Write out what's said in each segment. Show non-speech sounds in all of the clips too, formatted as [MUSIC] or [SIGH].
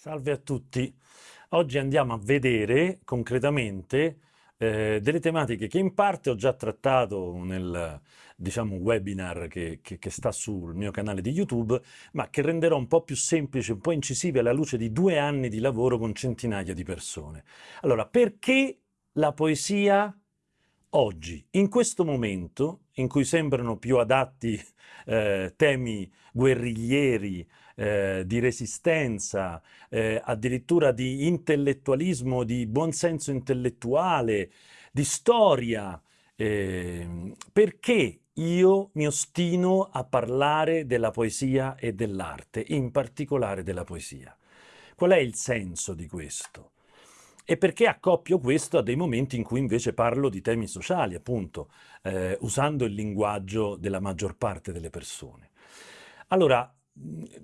Salve a tutti. Oggi andiamo a vedere concretamente eh, delle tematiche che in parte ho già trattato nel diciamo, webinar che, che, che, sta sul mio canale di YouTube, ma che renderò un po' più semplice, un po' incisive alla luce di due anni di lavoro con centinaia di persone. Allora, perché la poesia oggi, in questo momento in cui sembrano più adatti eh, temi guerriglieri, eh, di resistenza, eh, addirittura di intellettualismo, di buonsenso intellettuale, di storia. Eh, perché io mi ostino a parlare della poesia e dell'arte, in particolare della poesia? Qual è il senso di questo? E perché accoppio questo a dei momenti in cui invece parlo di temi sociali, appunto, eh, usando il linguaggio della maggior parte delle persone. Allora,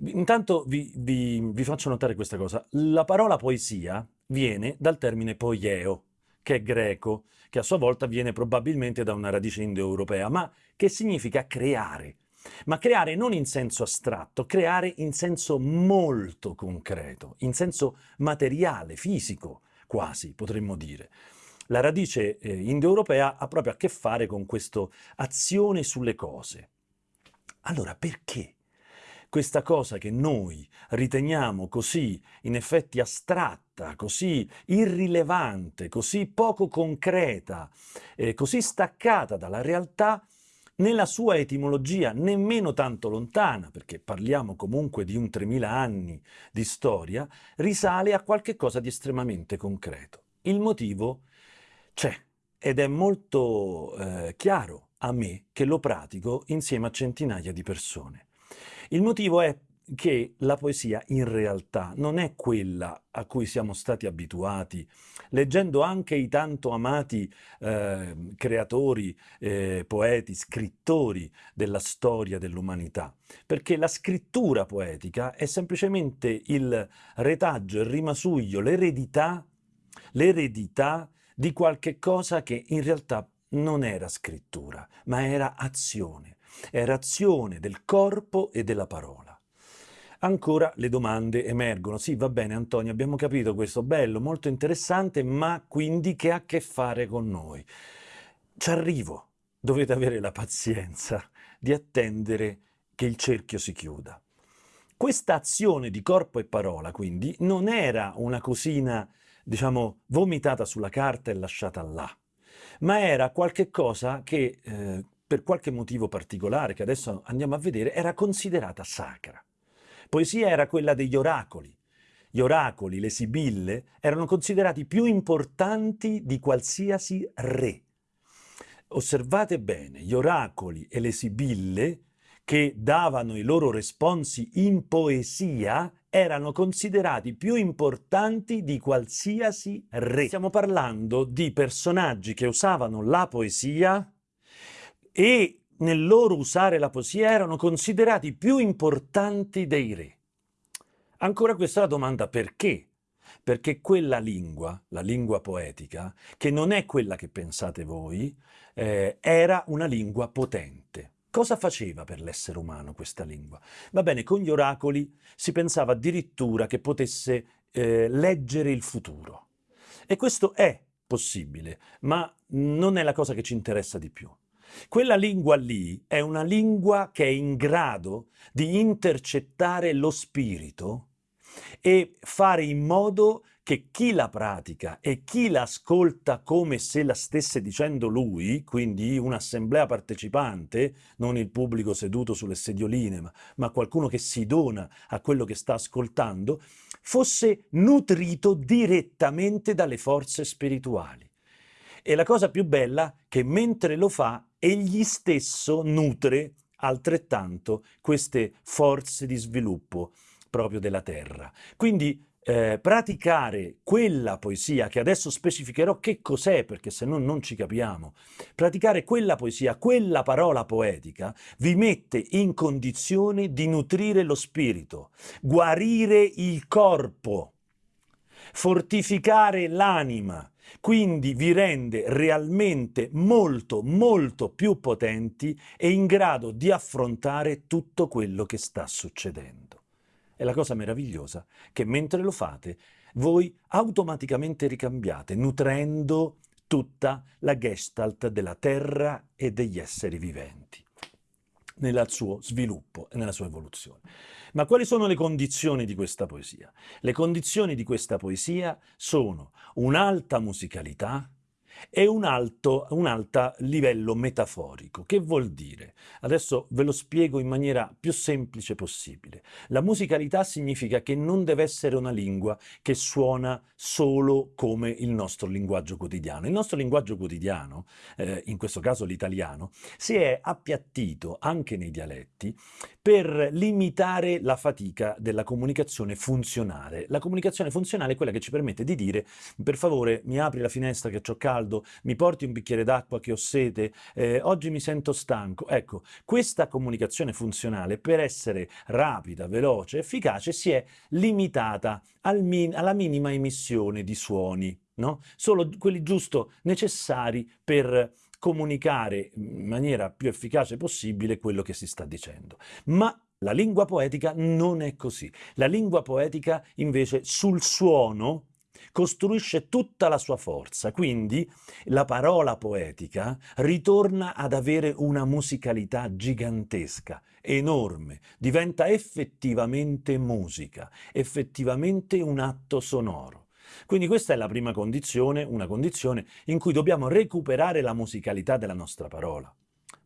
intanto vi, vi, vi, faccio notare questa cosa. La parola poesia viene dal termine poieo, che è greco, che a sua volta viene probabilmente da una radice indoeuropea, ma che significa creare. Ma creare non in senso astratto, creare in senso molto concreto, in senso materiale, fisico quasi potremmo dire. La radice eh, indoeuropea ha proprio a che fare con questa azione sulle cose. Allora perché questa cosa che noi riteniamo così in effetti astratta, così irrilevante, così poco concreta, eh, così staccata dalla realtà, nella sua etimologia nemmeno tanto lontana, perché parliamo comunque di un 3000 anni di storia, risale a qualche cosa di estremamente concreto. Il motivo c'è ed è molto eh, chiaro a me che lo pratico insieme a centinaia di persone. Il motivo è che la poesia in realtà non è quella a cui siamo stati abituati, leggendo anche i tanto amati eh, creatori, eh, poeti, scrittori della storia dell'umanità, perché la scrittura poetica è semplicemente il retaggio, il rimasuglio, l'eredità, l'eredità di qualche cosa che in realtà non era scrittura, ma era azione, era azione del corpo e della parola ancora le domande emergono. Sì, va bene Antonio, abbiamo capito questo, bello, molto interessante, ma quindi che ha a che fare con noi? Ci arrivo, dovete avere la pazienza di attendere che il cerchio si chiuda. Questa azione di corpo e parola, quindi, non era una cosina, diciamo, vomitata sulla carta e lasciata là, ma era qualche cosa che, eh, per qualche motivo particolare, che adesso andiamo a vedere, era considerata sacra. Poesia era quella degli oracoli. Gli oracoli, le sibille, erano considerati più importanti di qualsiasi re. Osservate bene, gli oracoli e le sibille che davano i loro responsi in poesia erano considerati più importanti di qualsiasi re. Stiamo parlando di personaggi che usavano la poesia e nel loro usare la poesia erano considerati più importanti dei re. Ancora questa è la domanda perché? Perché quella lingua, la lingua poetica, che non è quella che pensate voi, eh, era una lingua potente. Cosa faceva per l'essere umano questa lingua? Va bene, con gli oracoli si pensava addirittura che potesse eh, leggere il futuro. E questo è possibile, ma non è la cosa che ci interessa di più. Quella lingua lì è una lingua che è in grado di intercettare lo spirito e fare in modo che chi la pratica e chi la ascolta come se la stesse dicendo lui, quindi un'assemblea partecipante, non il pubblico seduto sulle sedioline, ma, ma qualcuno che si dona a quello che sta ascoltando, fosse nutrito direttamente dalle forze spirituali. E la cosa più bella è che mentre lo fa, egli stesso nutre altrettanto queste forze di sviluppo proprio della terra. Quindi eh, praticare quella poesia, che adesso specificherò che cos'è, perché se no non ci capiamo, praticare quella poesia, quella parola poetica, vi mette in condizione di nutrire lo spirito, guarire il corpo, fortificare l'anima, quindi vi rende realmente molto molto più potenti e in grado di affrontare tutto quello che sta succedendo. è la cosa meravigliosa che mentre lo fate voi automaticamente ricambiate, nutrendo tutta la gestalt della terra e degli esseri viventi nel suo sviluppo e nella sua evoluzione. Ma quali sono le condizioni di questa poesia? Le condizioni di questa poesia sono un'alta musicalità, e un alto, un alto livello metaforico. Che vuol dire? Adesso ve lo spiego in maniera più semplice possibile. La musicalità significa che non deve essere una lingua che suona solo come il nostro linguaggio quotidiano. Il nostro linguaggio quotidiano, eh, in questo caso l'italiano, si è appiattito anche nei dialetti per limitare la fatica della comunicazione funzionale. La comunicazione funzionale è quella che ci permette di dire per favore mi apri la finestra che ho caldo, mi porti un bicchiere d'acqua che ho sete, eh, oggi mi sento stanco. Ecco, questa comunicazione funzionale per essere rapida, veloce, efficace si è limitata al min alla minima emissione di suoni, no? solo quelli giusto necessari per comunicare in maniera più efficace possibile quello che si sta dicendo. Ma la lingua poetica non è così. La lingua poetica invece sul suono costruisce tutta la sua forza, quindi la parola poetica ritorna ad avere una musicalità gigantesca, enorme, diventa effettivamente musica, effettivamente un atto sonoro. Quindi questa è la prima condizione, una condizione in cui dobbiamo recuperare la musicalità della nostra parola.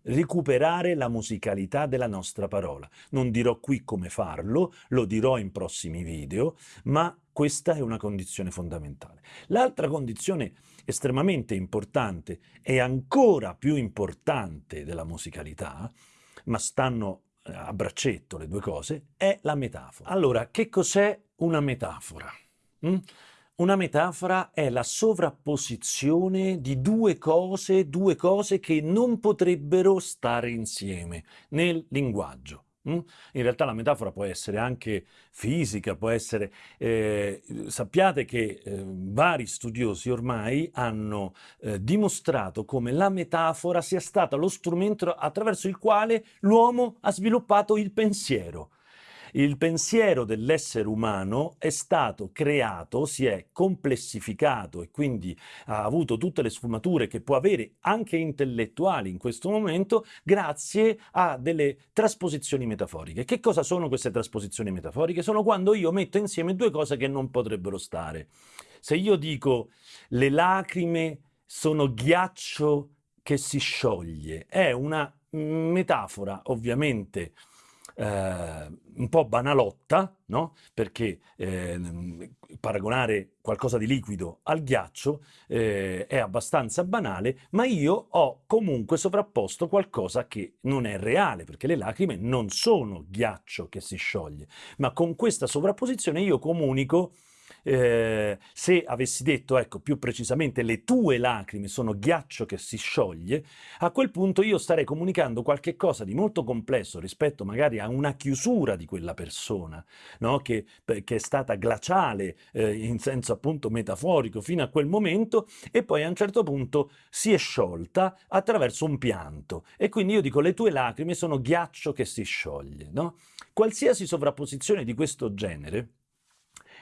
Recuperare la musicalità della nostra parola. Non dirò qui come farlo, lo dirò in prossimi video, ma questa è una condizione fondamentale. L'altra condizione estremamente importante e ancora più importante della musicalità, ma stanno a braccetto le due cose, è la metafora. Allora, che cos'è una metafora? Mm? Una metafora è la sovrapposizione di due cose, due cose che non potrebbero stare insieme nel linguaggio. Mm? In realtà la metafora può essere anche fisica, può essere... Eh, sappiate che eh, vari studiosi ormai hanno eh, dimostrato come la metafora sia stata lo strumento attraverso il quale l'uomo ha sviluppato il pensiero. Il pensiero dell'essere umano è stato creato, si è complessificato e quindi ha avuto tutte le sfumature che può avere anche intellettuali in questo momento grazie a delle trasposizioni metaforiche. Che cosa sono queste trasposizioni metaforiche? Sono quando io metto insieme due cose che non potrebbero stare. Se io dico le lacrime sono ghiaccio che si scioglie, è una metafora ovviamente eh, un po' banalotta, no? perché eh, paragonare qualcosa di liquido al ghiaccio eh, è abbastanza banale, ma io ho comunque sovrapposto qualcosa che non è reale, perché le lacrime non sono ghiaccio che si scioglie, ma con questa sovrapposizione io comunico eh, se avessi detto, ecco, più precisamente, le tue lacrime sono ghiaccio che si scioglie, a quel punto io starei comunicando qualche cosa di molto complesso rispetto magari a una chiusura di quella persona, no? che, che, è stata glaciale eh, in senso appunto metaforico fino a quel momento e poi a un certo punto si è sciolta attraverso un pianto. E quindi io dico, le tue lacrime sono ghiaccio che si scioglie. No? Qualsiasi sovrapposizione di questo genere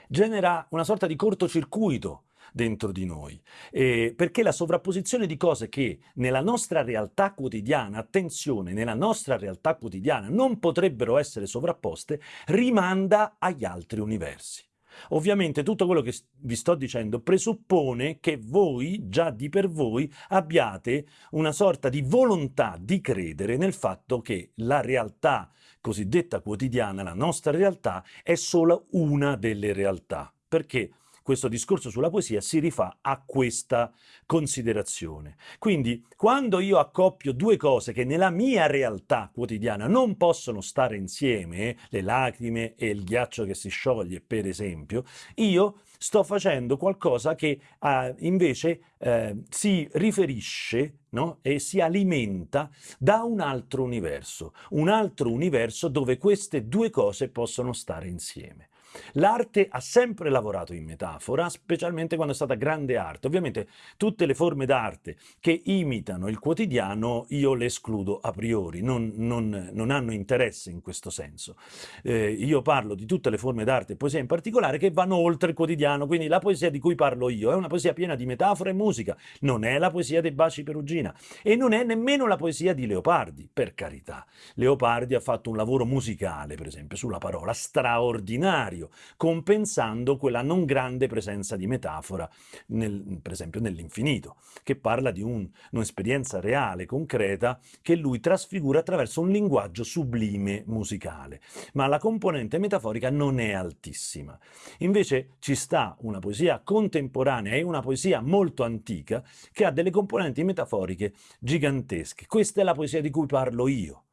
genera una sorta di cortocircuito dentro di noi, eh, perché la sovrapposizione di cose che nella nostra realtà quotidiana, attenzione, nella nostra realtà quotidiana non potrebbero essere sovrapposte, rimanda agli altri universi. Ovviamente tutto quello che vi sto dicendo presuppone che voi, già di per voi, abbiate una sorta di volontà di credere nel fatto che la realtà cosiddetta quotidiana, la nostra realtà, è solo una delle realtà. Perché? Questo discorso sulla poesia si rifà a questa considerazione. Quindi quando io accoppio due cose che nella mia realtà quotidiana non possono stare insieme, le lacrime e il ghiaccio che si scioglie per esempio, io sto facendo qualcosa che eh, invece eh, si riferisce no? e si alimenta da un altro universo, un altro universo dove queste due cose possono stare insieme. L'arte ha sempre lavorato in metafora, specialmente quando è stata grande arte. Ovviamente tutte le forme d'arte che imitano il quotidiano io le escludo a priori, non, non, non hanno interesse in questo senso. Eh, io parlo di tutte le forme d'arte e poesia in particolare che vanno oltre il quotidiano, quindi la poesia di cui parlo io è una poesia piena di metafora e musica, non è la poesia dei baci perugina e non è nemmeno la poesia di Leopardi, per carità. Leopardi ha fatto un lavoro musicale, per esempio, sulla parola straordinario, compensando quella non grande presenza di metafora, nel, per esempio nell'infinito, che parla di un, un'esperienza reale, concreta, che lui trasfigura attraverso un linguaggio sublime musicale. Ma la componente metaforica non è altissima. Invece ci sta una poesia contemporanea e una poesia molto antica che ha delle componenti metaforiche gigantesche. Questa è la poesia di cui parlo io.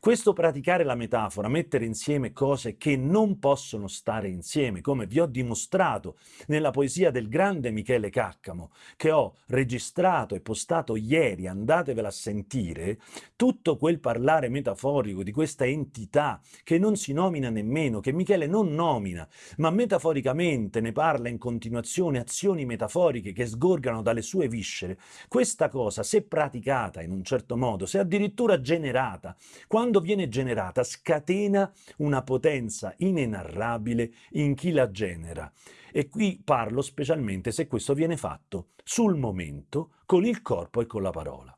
Questo praticare la metafora, mettere insieme cose che non possono stare insieme, come vi ho dimostrato nella poesia del grande Michele Caccamo, che ho registrato e postato ieri, andatevela a sentire, tutto quel parlare metaforico di questa entità che non si nomina nemmeno, che Michele non nomina, ma metaforicamente ne parla in continuazione, azioni metaforiche che sgorgano dalle sue viscere, questa cosa, se praticata in un certo modo, se addirittura generata, quando quando viene generata scatena una potenza inenarrabile in chi la genera. E qui parlo specialmente se questo viene fatto sul momento, con il corpo e con la parola.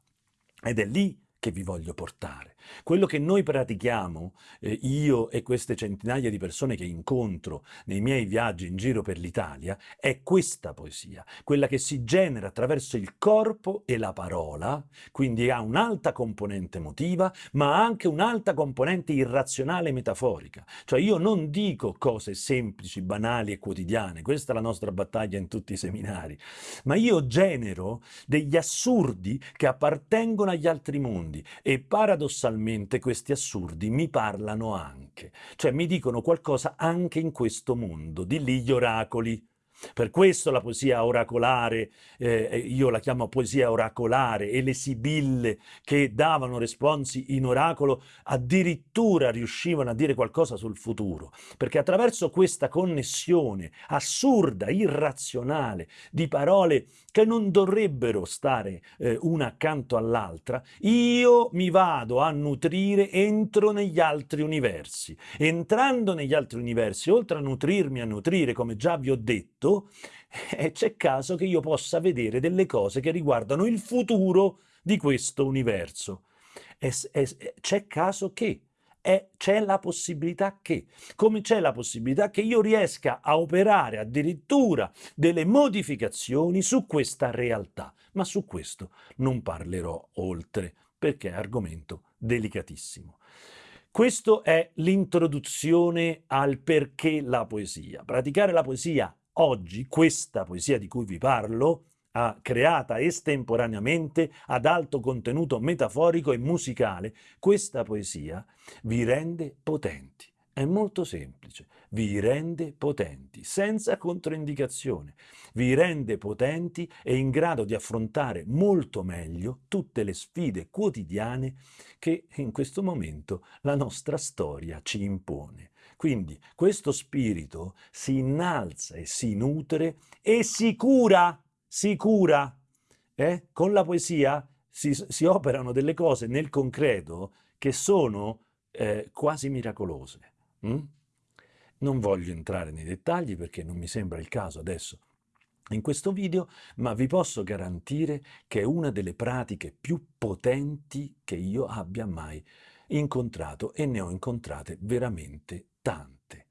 Ed è lì che vi voglio portare. Quello che noi pratichiamo, eh, io e queste centinaia di persone che incontro nei miei viaggi in giro per l'Italia, è questa poesia, quella che si genera attraverso il corpo e la parola, quindi ha un'alta componente emotiva, ma anche un'alta componente irrazionale e metaforica. Cioè io non dico cose semplici, banali e quotidiane, questa è la nostra battaglia in tutti i seminari, ma io genero degli assurdi che appartengono agli altri mondi e paradossalmente paradossalmente questi assurdi mi parlano anche, cioè mi dicono qualcosa anche in questo mondo, di lì gli oracoli. Per questo la poesia oracolare, eh, io la chiamo poesia oracolare, e le sibille che davano responsi in oracolo addirittura riuscivano a dire qualcosa sul futuro, perché attraverso questa connessione assurda, irrazionale, di parole che non dovrebbero stare eh, una accanto all'altra, io mi vado a nutrire, entro negli altri universi. Entrando negli altri universi, oltre a nutrirmi, a nutrire, come già vi ho detto, fatto, [LAUGHS] eh, c'è caso che io possa vedere delle cose che riguardano il futuro di questo universo. C'è caso che c'è la possibilità che, come c'è la possibilità che io riesca a operare addirittura delle modificazioni su questa realtà, ma su questo non parlerò oltre, perché è argomento delicatissimo. Questa è l'introduzione al perché la poesia. Praticare la poesia Oggi questa poesia di cui vi parlo, creata estemporaneamente ad alto contenuto metaforico e musicale, questa poesia vi rende potenti. È molto semplice, vi rende potenti, senza controindicazione, vi rende potenti e in grado di affrontare molto meglio tutte le sfide quotidiane che in questo momento la nostra storia ci impone. Quindi questo spirito si innalza e si nutre e si cura, si cura. Eh? Con la poesia si, si, operano delle cose nel concreto che sono eh, quasi miracolose. Mm? Non voglio entrare nei dettagli perché non mi sembra il caso adesso in questo video, ma vi posso garantire che è una delle pratiche più potenti che io abbia mai incontrato e ne ho incontrate veramente tante.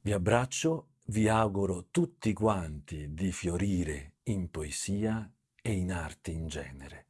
Vi abbraccio, vi auguro tutti quanti di fiorire in poesia e in arte in genere.